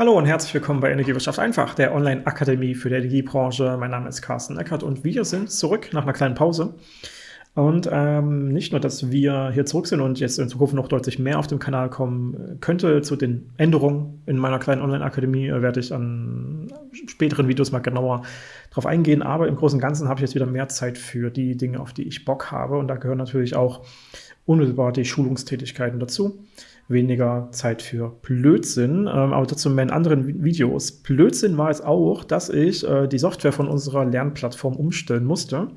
Hallo und herzlich willkommen bei Energiewirtschaft einfach, der Online-Akademie für die Energiebranche. Mein Name ist Carsten Eckert und wir sind zurück nach einer kleinen Pause. Und ähm, nicht nur, dass wir hier zurück sind und jetzt in Zukunft noch deutlich mehr auf dem Kanal kommen könnte zu den Änderungen in meiner kleinen Online-Akademie, äh, werde ich an späteren Videos mal genauer drauf eingehen. Aber im Großen und Ganzen habe ich jetzt wieder mehr Zeit für die Dinge, auf die ich Bock habe. Und da gehören natürlich auch unmittelbar die Schulungstätigkeiten dazu weniger Zeit für Blödsinn, ähm, aber dazu in meinen anderen Videos. Blödsinn war es auch, dass ich äh, die Software von unserer Lernplattform umstellen musste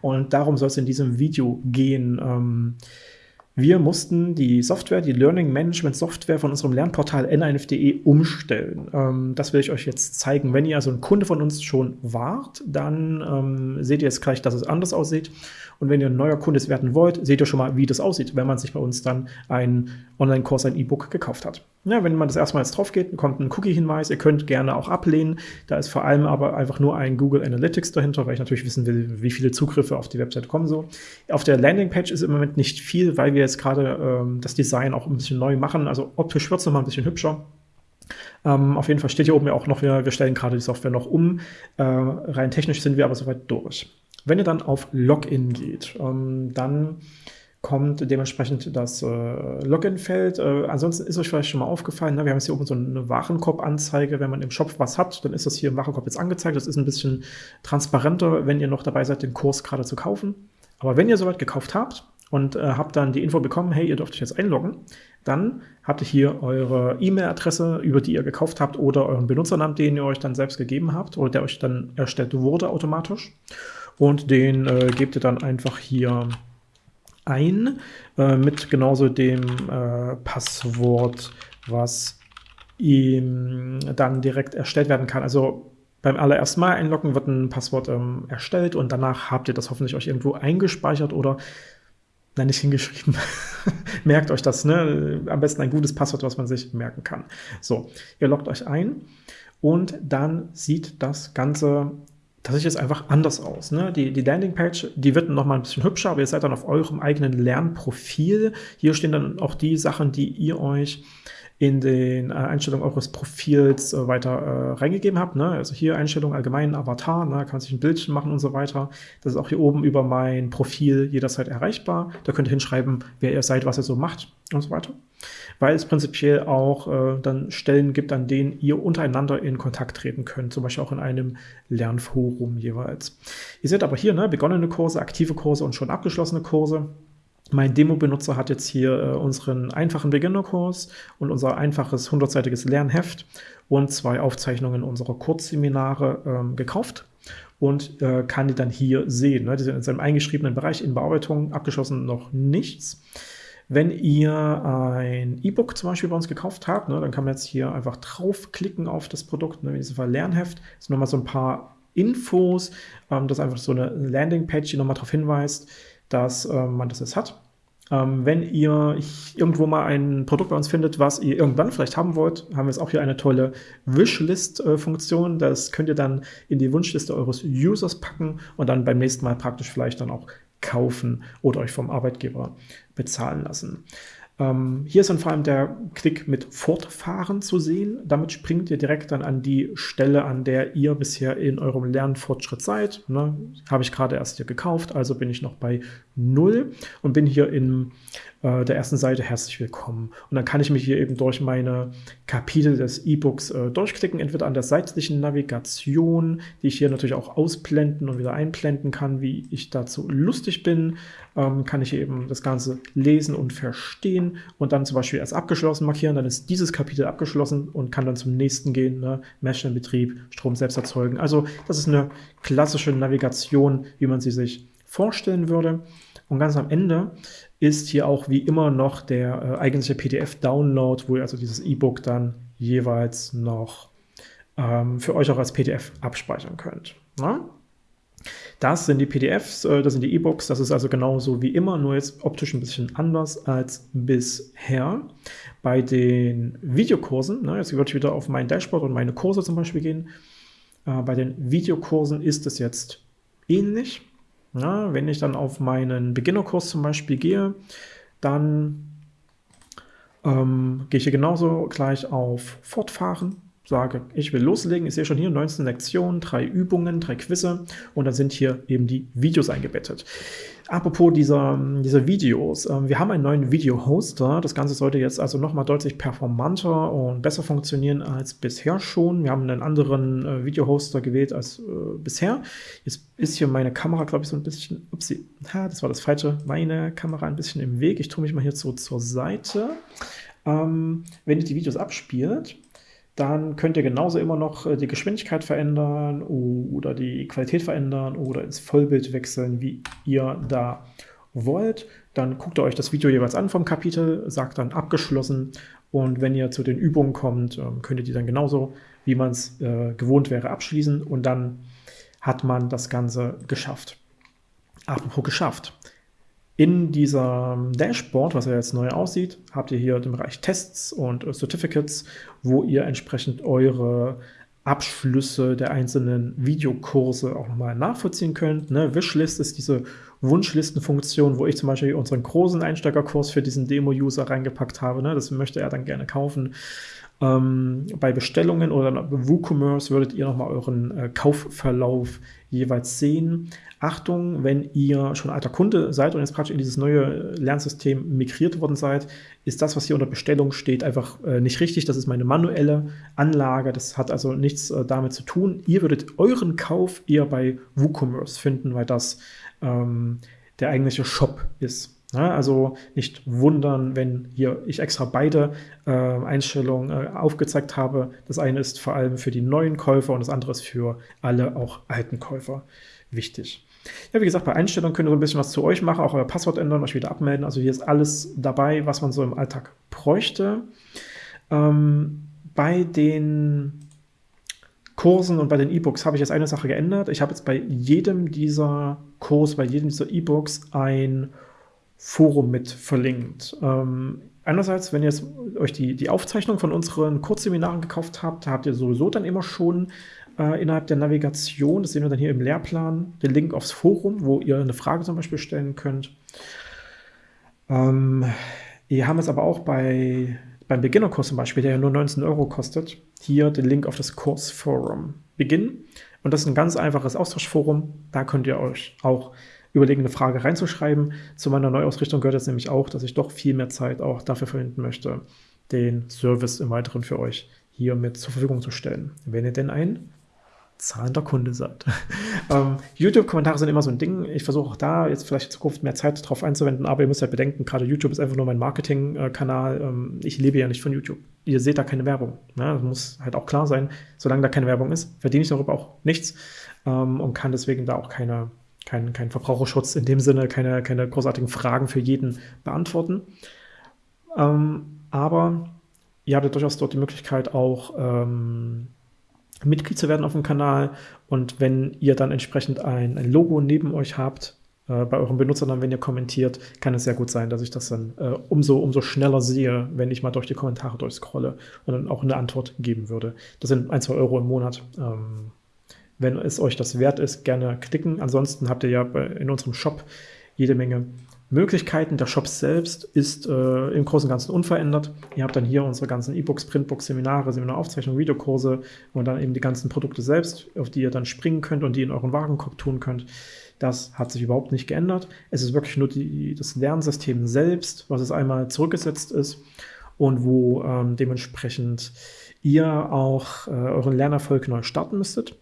und darum soll es in diesem Video gehen. Ähm, wir mussten die Software, die Learning Management Software von unserem Lernportal n1.de umstellen. Ähm, das will ich euch jetzt zeigen. Wenn ihr also ein Kunde von uns schon wart, dann ähm, seht ihr jetzt gleich, dass es anders aussieht. Und wenn ihr ein neuer Kunde werden wollt, seht ihr schon mal, wie das aussieht, wenn man sich bei uns dann einen Online-Kurs, ein E-Book gekauft hat. Ja, wenn man das erstmal jetzt drauf geht, kommt ein Cookie-Hinweis. Ihr könnt gerne auch ablehnen. Da ist vor allem aber einfach nur ein Google Analytics dahinter, weil ich natürlich wissen will, wie viele Zugriffe auf die Website kommen so. Auf der Landingpage ist im Moment nicht viel, weil wir jetzt gerade ähm, das Design auch ein bisschen neu machen. Also optisch wird es nochmal ein bisschen hübscher. Ähm, auf jeden Fall steht hier oben ja auch noch, wir, wir stellen gerade die Software noch um. Äh, rein technisch sind wir aber soweit durch. Wenn ihr dann auf Login geht, ähm, dann kommt dementsprechend das äh, Login-Feld. Äh, ansonsten ist euch vielleicht schon mal aufgefallen, ne? wir haben jetzt hier oben so eine Warenkorb-Anzeige. Wenn man im Shop was hat, dann ist das hier im Warenkorb jetzt angezeigt. Das ist ein bisschen transparenter, wenn ihr noch dabei seid, den Kurs gerade zu kaufen. Aber wenn ihr soweit gekauft habt und äh, habt dann die Info bekommen, hey, ihr dürft euch jetzt einloggen, dann habt ihr hier eure E-Mail-Adresse, über die ihr gekauft habt oder euren Benutzernamen, den ihr euch dann selbst gegeben habt oder der euch dann erstellt wurde automatisch und den äh, gebt ihr dann einfach hier ein äh, mit genauso dem äh, Passwort, was ihm dann direkt erstellt werden kann. Also beim allerersten Mal einloggen wird ein Passwort ähm, erstellt und danach habt ihr das hoffentlich euch irgendwo eingespeichert oder Nein, nicht hingeschrieben. Merkt euch das, ne? Am besten ein gutes Passwort, was man sich merken kann. So, ihr loggt euch ein und dann sieht das Ganze das sieht jetzt einfach anders aus. Ne? Die, die Landingpage, die wird noch mal ein bisschen hübscher, aber ihr seid dann auf eurem eigenen Lernprofil. Hier stehen dann auch die Sachen, die ihr euch in den äh, Einstellungen eures Profils äh, weiter äh, reingegeben habt. Ne? Also hier Einstellungen allgemeinen Avatar, ne? kann man sich ein Bildchen machen und so weiter. Das ist auch hier oben über mein Profil jederzeit erreichbar. Da könnt ihr hinschreiben, wer ihr seid, was ihr so macht und so weiter. Weil es prinzipiell auch äh, dann Stellen gibt, an denen ihr untereinander in Kontakt treten könnt, zum Beispiel auch in einem Lernforum jeweils. Ihr seht aber hier ne, begonnene Kurse, aktive Kurse und schon abgeschlossene Kurse. Mein Demo-Benutzer hat jetzt hier äh, unseren einfachen Beginnerkurs und unser einfaches 100-seitiges Lernheft und zwei Aufzeichnungen unserer Kurzseminare ähm, gekauft und äh, kann die dann hier sehen. Ne? Die sind in seinem eingeschriebenen Bereich in Bearbeitung, abgeschlossen noch nichts. Wenn ihr ein E-Book zum Beispiel bei uns gekauft habt, ne, dann kann man jetzt hier einfach draufklicken auf das Produkt, ne, in diesem Fall Lernheft. Das sind nochmal so ein paar Infos. Ähm, das ist einfach so eine Landingpage, die nochmal darauf hinweist, dass ähm, man das jetzt hat. Ähm, wenn ihr irgendwo mal ein Produkt bei uns findet, was ihr irgendwann vielleicht haben wollt, haben wir jetzt auch hier eine tolle Wishlist-Funktion. Das könnt ihr dann in die Wunschliste eures Users packen und dann beim nächsten Mal praktisch vielleicht dann auch kaufen oder euch vom Arbeitgeber bezahlen lassen. Ähm, hier ist dann vor allem der Klick mit Fortfahren zu sehen. Damit springt ihr direkt dann an die Stelle, an der ihr bisher in eurem Lernfortschritt seid. Ne? Habe ich gerade erst hier gekauft, also bin ich noch bei 0 und bin hier in äh, der ersten Seite herzlich willkommen. Und dann kann ich mich hier eben durch meine Kapitel des E-Books äh, durchklicken, entweder an der seitlichen Navigation, die ich hier natürlich auch ausblenden und wieder einblenden kann, wie ich dazu lustig bin, ähm, kann ich eben das Ganze lesen und verstehen und dann zum Beispiel als abgeschlossen markieren, dann ist dieses Kapitel abgeschlossen und kann dann zum nächsten gehen, ne? Maschinenbetrieb, Strom selbst erzeugen. Also das ist eine klassische Navigation, wie man sie sich vorstellen würde. Und ganz am Ende ist hier auch wie immer noch der äh, eigentliche PDF-Download, wo ihr also dieses E-Book dann jeweils noch ähm, für euch auch als PDF abspeichern könnt. Na? Ne? Das sind die PDFs, äh, das sind die E-Books, das ist also genauso wie immer, nur jetzt optisch ein bisschen anders als bisher. Bei den Videokursen, ne, jetzt würde ich wieder auf mein Dashboard und meine Kurse zum Beispiel gehen, äh, bei den Videokursen ist es jetzt ähnlich. Ja, wenn ich dann auf meinen Beginnerkurs zum Beispiel gehe, dann ähm, gehe ich hier genauso gleich auf Fortfahren sage, ich will loslegen, ich sehe schon hier 19 Lektionen, drei Übungen, drei Quizze und dann sind hier eben die Videos eingebettet. Apropos dieser, dieser Videos, äh, wir haben einen neuen Video-Hoster. Das Ganze sollte jetzt also nochmal deutlich performanter und besser funktionieren als bisher schon. Wir haben einen anderen äh, Video-Hoster gewählt als äh, bisher. Jetzt ist hier meine Kamera, glaube ich, so ein bisschen, upsie, ha, das war das Falsche, meine Kamera ein bisschen im Weg. Ich tue mich mal hier so zur Seite. Ähm, wenn ihr die Videos abspielt, dann könnt ihr genauso immer noch äh, die Geschwindigkeit verändern oder die Qualität verändern oder ins Vollbild wechseln, wie ihr da wollt. Dann guckt ihr euch das Video jeweils an vom Kapitel, sagt dann abgeschlossen und wenn ihr zu den Übungen kommt, ähm, könnt ihr die dann genauso, wie man es äh, gewohnt wäre, abschließen und dann hat man das Ganze geschafft. Apropos geschafft. In diesem Dashboard, was ja jetzt neu aussieht, habt ihr hier den Bereich Tests und Certificates, wo ihr entsprechend eure Abschlüsse der einzelnen Videokurse auch nochmal nachvollziehen könnt. Ne? Wishlist ist diese Wunschlistenfunktion, wo ich zum Beispiel unseren großen Einsteigerkurs für diesen Demo-User reingepackt habe. Ne? Das möchte er dann gerne kaufen. Ähm, bei Bestellungen oder WooCommerce würdet ihr nochmal euren äh, Kaufverlauf jeweils sehen. Achtung, wenn ihr schon alter Kunde seid und jetzt praktisch in dieses neue Lernsystem migriert worden seid, ist das, was hier unter Bestellung steht, einfach äh, nicht richtig. Das ist meine manuelle Anlage. Das hat also nichts äh, damit zu tun. Ihr würdet euren Kauf eher bei WooCommerce finden, weil das ähm, der eigentliche Shop ist. Ja, also nicht wundern, wenn hier ich extra beide äh, Einstellungen äh, aufgezeigt habe. Das eine ist vor allem für die neuen Käufer und das andere ist für alle auch alten Käufer wichtig. Ja, wie gesagt, bei Einstellungen könnt ihr so ein bisschen was zu euch machen, auch euer Passwort ändern, euch wieder abmelden. Also hier ist alles dabei, was man so im Alltag bräuchte. Ähm, bei den Kursen und bei den E-Books habe ich jetzt eine Sache geändert. Ich habe jetzt bei jedem dieser Kurse, bei jedem dieser E-Books ein Forum mit verlinkt. Ähm, einerseits, wenn ihr jetzt euch die, die Aufzeichnung von unseren Kurzseminaren gekauft habt, habt ihr sowieso dann immer schon äh, innerhalb der Navigation, das sehen wir dann hier im Lehrplan, den Link aufs Forum, wo ihr eine Frage zum Beispiel stellen könnt. Ähm, wir haben es aber auch bei, beim Beginnerkurs zum Beispiel, der ja nur 19 Euro kostet, hier den Link auf das Kursforum. Beginn. Und das ist ein ganz einfaches Austauschforum. Da könnt ihr euch auch überlegen, eine Frage reinzuschreiben. Zu meiner Neuausrichtung gehört jetzt nämlich auch, dass ich doch viel mehr Zeit auch dafür verwenden möchte, den Service im Weiteren für euch hier mit zur Verfügung zu stellen. Wenn ihr denn ein zahlender Kunde seid. ähm, YouTube-Kommentare sind immer so ein Ding. Ich versuche auch da jetzt vielleicht in Zukunft mehr Zeit drauf einzuwenden, aber ihr müsst halt bedenken, gerade YouTube ist einfach nur mein Marketing-Kanal. Ähm, ich lebe ja nicht von YouTube. Ihr seht da keine Werbung. Ne? Das muss halt auch klar sein. Solange da keine Werbung ist, verdiene ich darüber auch nichts ähm, und kann deswegen da auch keine kein, kein Verbraucherschutz in dem Sinne, keine, keine großartigen Fragen für jeden beantworten. Ähm, aber ihr habt ja durchaus dort die Möglichkeit auch ähm, Mitglied zu werden auf dem Kanal und wenn ihr dann entsprechend ein, ein Logo neben euch habt, äh, bei euren Benutzern, wenn ihr kommentiert, kann es sehr gut sein, dass ich das dann äh, umso, umso schneller sehe, wenn ich mal durch die Kommentare durchscrolle und dann auch eine Antwort geben würde. Das sind ein, zwei Euro im Monat. Ähm, wenn es euch das wert ist, gerne klicken. Ansonsten habt ihr ja in unserem Shop jede Menge Möglichkeiten. Der Shop selbst ist äh, im Großen und Ganzen unverändert. Ihr habt dann hier unsere ganzen E-Books, Printbooks, Seminare, Seminaraufzeichnungen, Videokurse und dann eben die ganzen Produkte selbst, auf die ihr dann springen könnt und die in euren Warenkorb tun könnt. Das hat sich überhaupt nicht geändert. Es ist wirklich nur die, das Lernsystem selbst, was es einmal zurückgesetzt ist und wo ähm, dementsprechend ihr auch äh, euren Lernerfolg neu starten müsstet.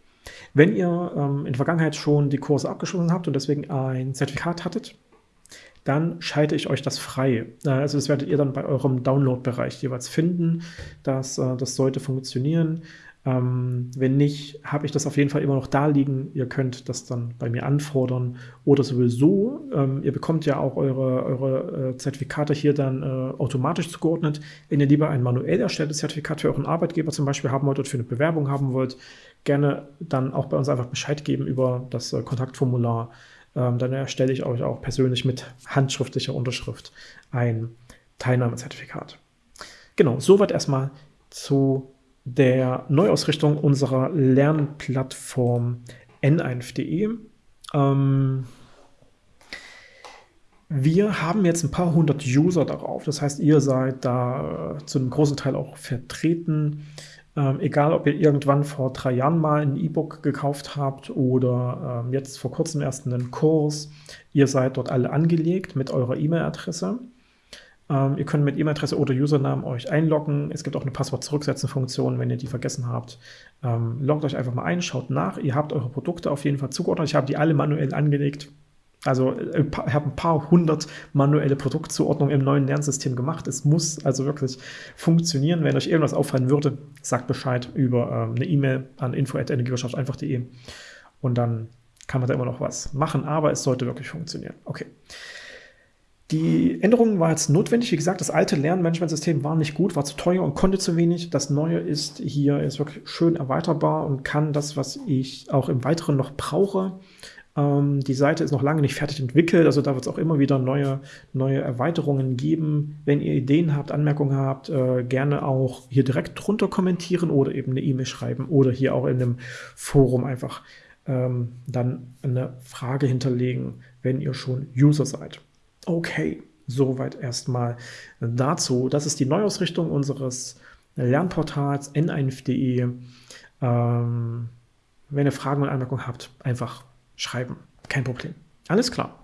Wenn ihr ähm, in der Vergangenheit schon die Kurse abgeschlossen habt und deswegen ein Zertifikat hattet, dann schalte ich euch das frei. Äh, also das werdet ihr dann bei eurem Download-Bereich jeweils finden. Das, äh, das sollte funktionieren. Ähm, wenn nicht, habe ich das auf jeden Fall immer noch da liegen. Ihr könnt das dann bei mir anfordern oder sowieso. Ähm, ihr bekommt ja auch eure, eure äh, Zertifikate hier dann automatisch zugeordnet. Wenn ihr lieber ein manuell erstelltes Zertifikat für euren Arbeitgeber zum Beispiel haben wollt oder für eine Bewerbung haben wollt, gerne dann auch bei uns einfach Bescheid geben über das äh, Kontaktformular. Ähm, dann erstelle ich euch auch persönlich mit handschriftlicher Unterschrift ein Teilnahmezertifikat. Genau, soweit erstmal zu der Neuausrichtung unserer Lernplattform n1.de. Ähm, wir haben jetzt ein paar hundert User darauf. Das heißt, ihr seid da zu einem großen Teil auch vertreten. Ähm, egal, ob ihr irgendwann vor drei Jahren mal ein E-Book gekauft habt oder ähm, jetzt vor kurzem erst einen Kurs, ihr seid dort alle angelegt mit eurer E-Mail-Adresse. Ähm, ihr könnt mit E-Mail-Adresse oder Username euch einloggen. Es gibt auch eine Passwort-Zurücksetzen-Funktion, wenn ihr die vergessen habt. Ähm, loggt euch einfach mal ein, schaut nach. Ihr habt eure Produkte auf jeden Fall zugeordnet. Ich habe die alle manuell angelegt. Also äh, ich habe ein paar hundert manuelle Produktzuordnungen im neuen Lernsystem gemacht. Es muss also wirklich funktionieren. Wenn euch irgendwas auffallen würde, sagt Bescheid über ähm, eine E-Mail an info.energiewirtschaft-einfach.de und dann kann man da immer noch was machen, aber es sollte wirklich funktionieren. Okay. Die Änderung war jetzt notwendig. Wie gesagt, das alte Lernmanagementsystem war nicht gut, war zu teuer und konnte zu wenig. Das neue ist hier ist wirklich schön erweiterbar und kann das, was ich auch im Weiteren noch brauche. Ähm, die Seite ist noch lange nicht fertig entwickelt, also da wird es auch immer wieder neue, neue Erweiterungen geben. Wenn ihr Ideen habt, Anmerkungen habt, äh, gerne auch hier direkt drunter kommentieren oder eben eine E-Mail schreiben oder hier auch in einem Forum einfach ähm, dann eine Frage hinterlegen, wenn ihr schon User seid. Okay, soweit erstmal dazu. Das ist die Neuausrichtung unseres Lernportals n1.de. Ähm, wenn ihr Fragen und Anmerkungen habt, einfach schreiben. Kein Problem. Alles klar.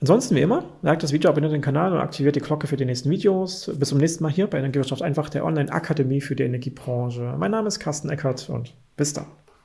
Ansonsten wie immer, liked das Video, abonniert den Kanal und aktiviert die Glocke für die nächsten Videos. Bis zum nächsten Mal hier bei Energiewirtschaft einfach, der Online-Akademie für die Energiebranche. Mein Name ist Carsten Eckert und bis dann.